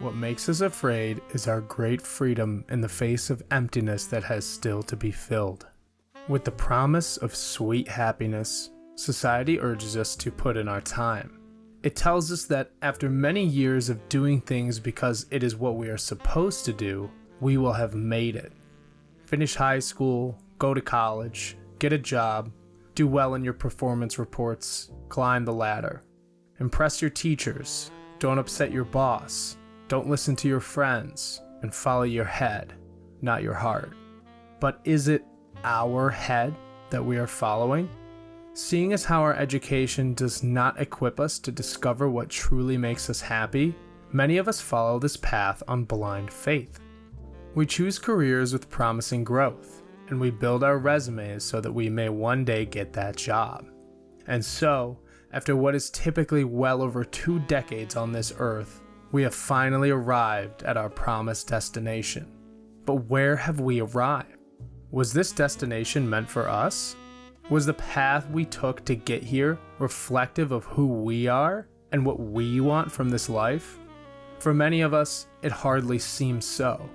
what makes us afraid is our great freedom in the face of emptiness that has still to be filled. With the promise of sweet happiness, society urges us to put in our time. It tells us that after many years of doing things because it is what we are supposed to do, we will have made it. Finish high school, go to college, get a job, do well in your performance reports, climb the ladder. Impress your teachers, don't upset your boss, don't listen to your friends, and follow your head, not your heart. But is it our head that we are following? Seeing as how our education does not equip us to discover what truly makes us happy, many of us follow this path on blind faith. We choose careers with promising growth, and we build our resumes so that we may one day get that job. And so, after what is typically well over two decades on this earth, we have finally arrived at our promised destination. But where have we arrived? Was this destination meant for us? Was the path we took to get here reflective of who we are and what we want from this life? For many of us, it hardly seems so.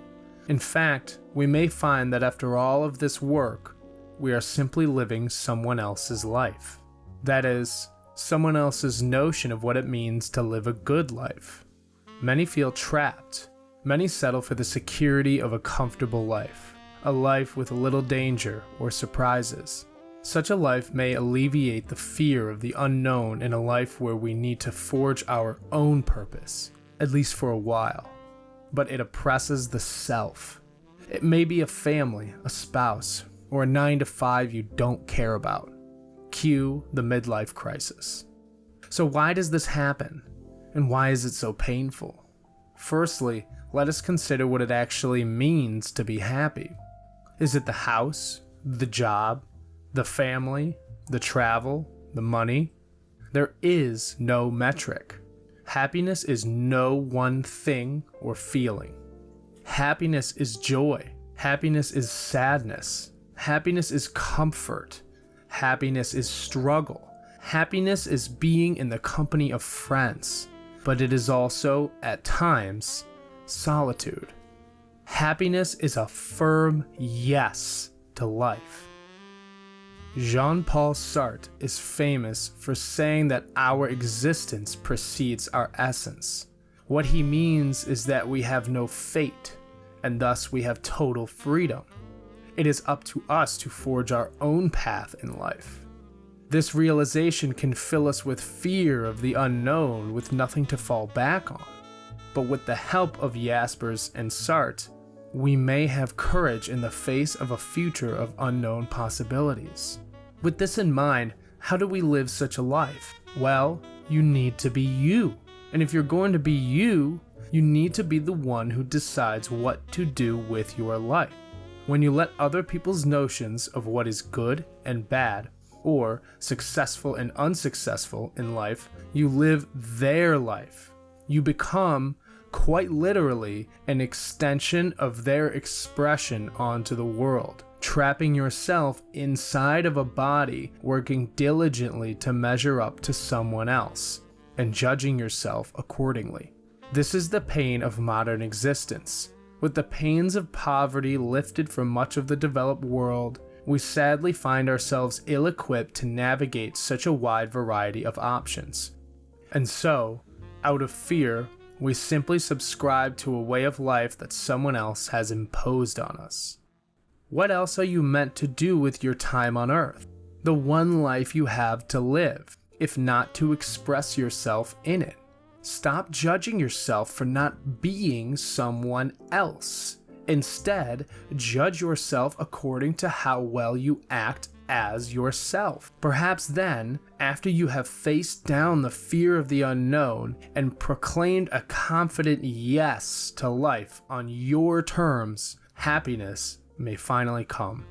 In fact, we may find that after all of this work, we are simply living someone else's life. That is, someone else's notion of what it means to live a good life. Many feel trapped. Many settle for the security of a comfortable life, a life with little danger or surprises. Such a life may alleviate the fear of the unknown in a life where we need to forge our own purpose, at least for a while. But it oppresses the self. It may be a family, a spouse, or a 9 to 5 you don't care about. Cue the midlife crisis. So, why does this happen? And why is it so painful? Firstly, let us consider what it actually means to be happy. Is it the house, the job, the family, the travel, the money? There is no metric. Happiness is no one thing or feeling. Happiness is joy. Happiness is sadness. Happiness is comfort. Happiness is struggle. Happiness is being in the company of friends but it is also, at times, solitude. Happiness is a firm yes to life. Jean Paul Sartre is famous for saying that our existence precedes our essence. What he means is that we have no fate, and thus we have total freedom. It is up to us to forge our own path in life. This realization can fill us with fear of the unknown with nothing to fall back on. But with the help of Jaspers and Sartre, we may have courage in the face of a future of unknown possibilities. With this in mind, how do we live such a life? Well, you need to be you. And if you're going to be you, you need to be the one who decides what to do with your life. When you let other people's notions of what is good and bad or successful and unsuccessful in life, you live their life. You become, quite literally, an extension of their expression onto the world, trapping yourself inside of a body, working diligently to measure up to someone else, and judging yourself accordingly. This is the pain of modern existence. With the pains of poverty lifted from much of the developed world, we sadly find ourselves ill equipped to navigate such a wide variety of options. And so, out of fear, we simply subscribe to a way of life that someone else has imposed on us. What else are you meant to do with your time on Earth? The one life you have to live, if not to express yourself in it. Stop judging yourself for not being someone else. Instead, judge yourself according to how well you act as yourself. Perhaps then, after you have faced down the fear of the unknown and proclaimed a confident yes to life on your terms, happiness may finally come.